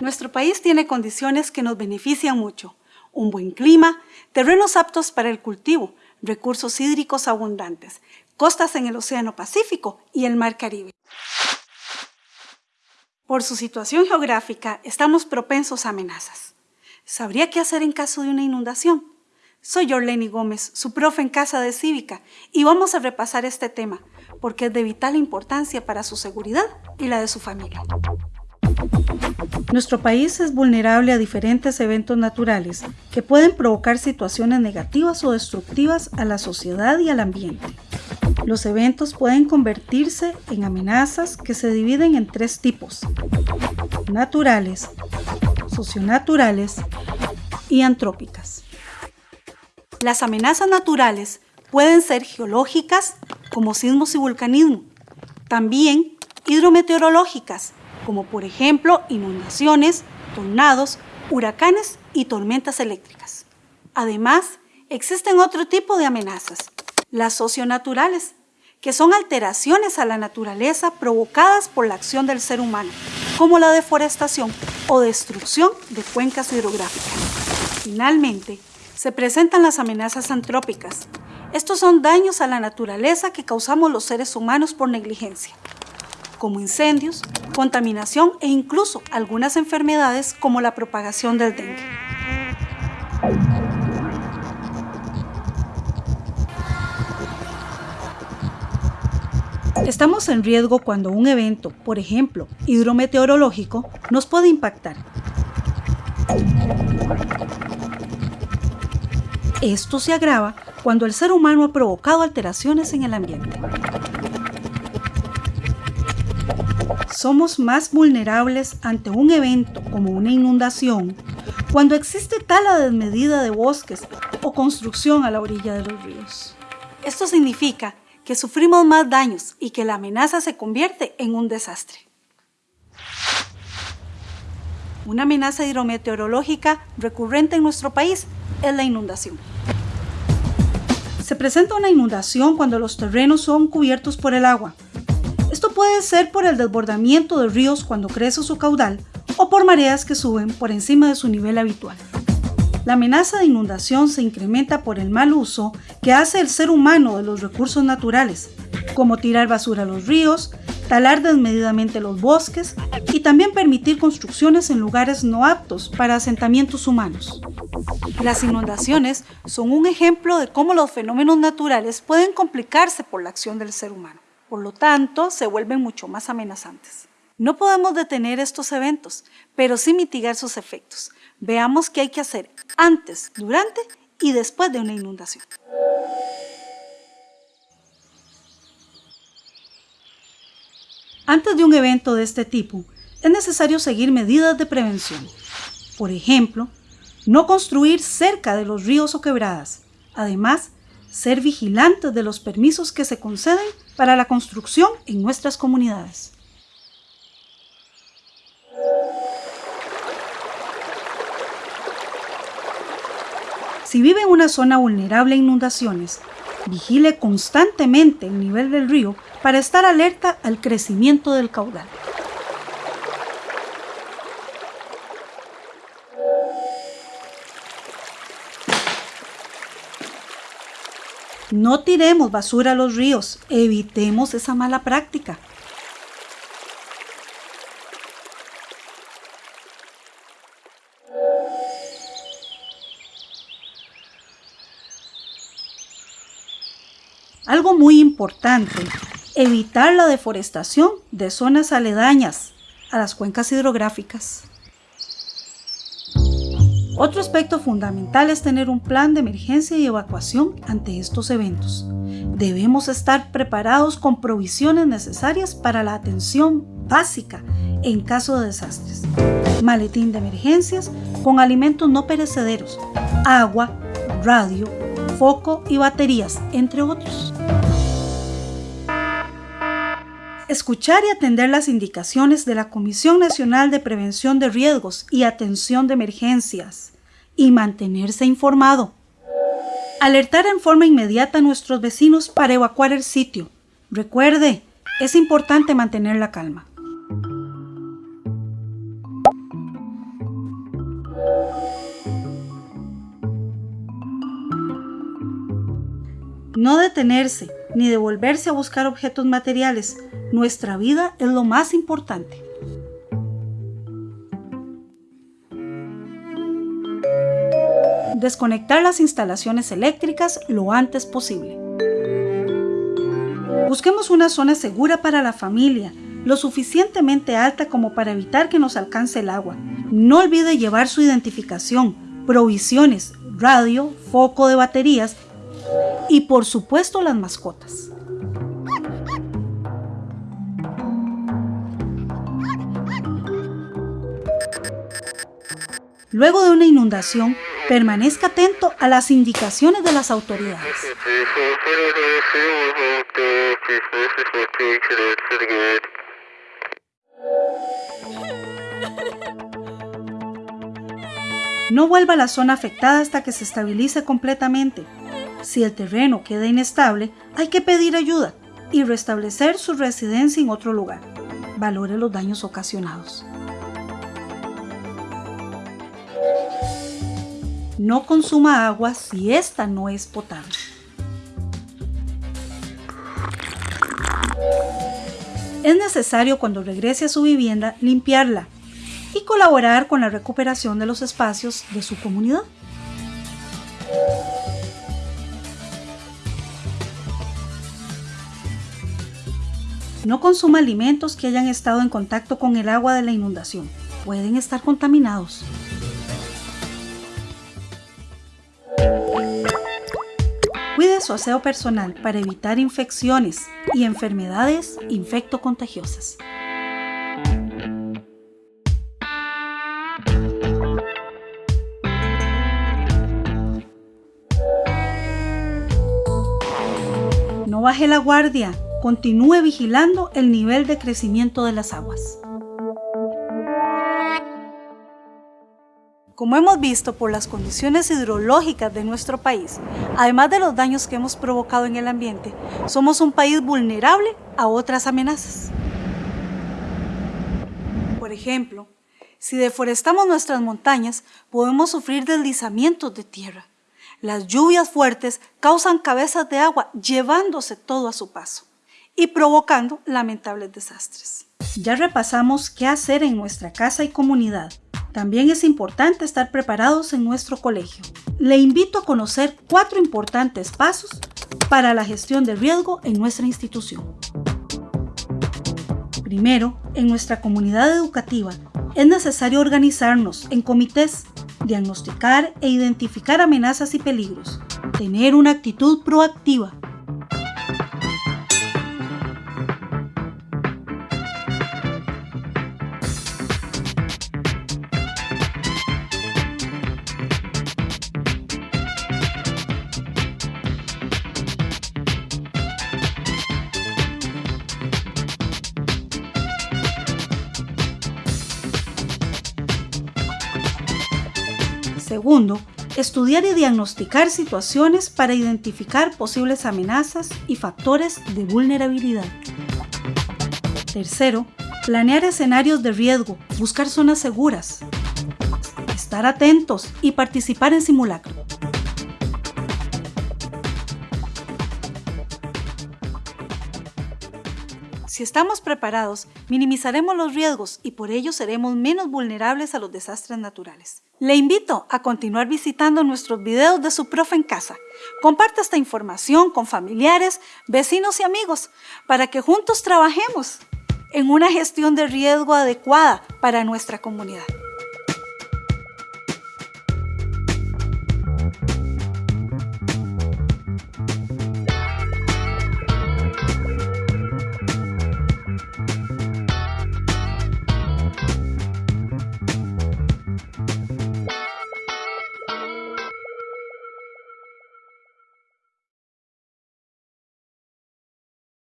Nuestro país tiene condiciones que nos benefician mucho. Un buen clima, terrenos aptos para el cultivo, recursos hídricos abundantes, costas en el Océano Pacífico y el Mar Caribe. Por su situación geográfica, estamos propensos a amenazas. ¿Sabría qué hacer en caso de una inundación? Soy Orleni Gómez, su profe en Casa de Cívica, y vamos a repasar este tema, porque es de vital importancia para su seguridad y la de su familia. Nuestro país es vulnerable a diferentes eventos naturales que pueden provocar situaciones negativas o destructivas a la sociedad y al ambiente. Los eventos pueden convertirse en amenazas que se dividen en tres tipos, naturales, socionaturales y antrópicas. Las amenazas naturales pueden ser geológicas, como sismos y vulcanismo, también hidrometeorológicas, como por ejemplo inundaciones, tornados, huracanes y tormentas eléctricas. Además, existen otro tipo de amenazas, las socionaturales, que son alteraciones a la naturaleza provocadas por la acción del ser humano, como la deforestación o destrucción de cuencas hidrográficas. Finalmente, se presentan las amenazas antrópicas. Estos son daños a la naturaleza que causamos los seres humanos por negligencia como incendios, contaminación e incluso algunas enfermedades como la propagación del dengue. Estamos en riesgo cuando un evento, por ejemplo, hidrometeorológico, nos puede impactar. Esto se agrava cuando el ser humano ha provocado alteraciones en el ambiente. Somos más vulnerables ante un evento como una inundación cuando existe tala desmedida de bosques o construcción a la orilla de los ríos. Esto significa que sufrimos más daños y que la amenaza se convierte en un desastre. Una amenaza hidrometeorológica recurrente en nuestro país es la inundación. Se presenta una inundación cuando los terrenos son cubiertos por el agua, esto puede ser por el desbordamiento de ríos cuando crece su caudal o por mareas que suben por encima de su nivel habitual. La amenaza de inundación se incrementa por el mal uso que hace el ser humano de los recursos naturales, como tirar basura a los ríos, talar desmedidamente los bosques y también permitir construcciones en lugares no aptos para asentamientos humanos. Las inundaciones son un ejemplo de cómo los fenómenos naturales pueden complicarse por la acción del ser humano. Por lo tanto, se vuelven mucho más amenazantes. No podemos detener estos eventos, pero sí mitigar sus efectos. Veamos qué hay que hacer antes, durante y después de una inundación. Antes de un evento de este tipo, es necesario seguir medidas de prevención. Por ejemplo, no construir cerca de los ríos o quebradas. Además, ser vigilantes de los permisos que se conceden para la construcción en nuestras comunidades. Si vive en una zona vulnerable a inundaciones, vigile constantemente el nivel del río para estar alerta al crecimiento del caudal. No tiremos basura a los ríos, evitemos esa mala práctica. Algo muy importante, evitar la deforestación de zonas aledañas a las cuencas hidrográficas. Otro aspecto fundamental es tener un plan de emergencia y evacuación ante estos eventos. Debemos estar preparados con provisiones necesarias para la atención básica en caso de desastres. Maletín de emergencias con alimentos no perecederos, agua, radio, foco y baterías, entre otros. escuchar y atender las indicaciones de la Comisión Nacional de Prevención de Riesgos y Atención de Emergencias y mantenerse informado. Alertar en forma inmediata a nuestros vecinos para evacuar el sitio. Recuerde, es importante mantener la calma. No detenerse, ni devolverse a buscar objetos materiales. Nuestra vida es lo más importante. Desconectar las instalaciones eléctricas lo antes posible. Busquemos una zona segura para la familia, lo suficientemente alta como para evitar que nos alcance el agua. No olvide llevar su identificación, provisiones, radio, foco de baterías y por supuesto las mascotas. Luego de una inundación, permanezca atento a las indicaciones de las autoridades. No vuelva a la zona afectada hasta que se estabilice completamente. Si el terreno queda inestable, hay que pedir ayuda y restablecer su residencia en otro lugar. Valore los daños ocasionados. No consuma agua si esta no es potable. Es necesario cuando regrese a su vivienda limpiarla y colaborar con la recuperación de los espacios de su comunidad. No consuma alimentos que hayan estado en contacto con el agua de la inundación. Pueden estar contaminados. Cuide su aseo personal para evitar infecciones y enfermedades infectocontagiosas. No baje la guardia, continúe vigilando el nivel de crecimiento de las aguas. Como hemos visto por las condiciones hidrológicas de nuestro país, además de los daños que hemos provocado en el ambiente, somos un país vulnerable a otras amenazas. Por ejemplo, si deforestamos nuestras montañas, podemos sufrir deslizamientos de tierra, las lluvias fuertes causan cabezas de agua llevándose todo a su paso y provocando lamentables desastres. Ya repasamos qué hacer en nuestra casa y comunidad. También es importante estar preparados en nuestro colegio. Le invito a conocer cuatro importantes pasos para la gestión de riesgo en nuestra institución. Primero, en nuestra comunidad educativa es necesario organizarnos en comités diagnosticar e identificar amenazas y peligros, tener una actitud proactiva, Segundo, estudiar y diagnosticar situaciones para identificar posibles amenazas y factores de vulnerabilidad. Tercero, planear escenarios de riesgo, buscar zonas seguras, estar atentos y participar en simulacro. Si estamos preparados, minimizaremos los riesgos y por ello seremos menos vulnerables a los desastres naturales. Le invito a continuar visitando nuestros videos de su profe en casa. Comparte esta información con familiares, vecinos y amigos para que juntos trabajemos en una gestión de riesgo adecuada para nuestra comunidad.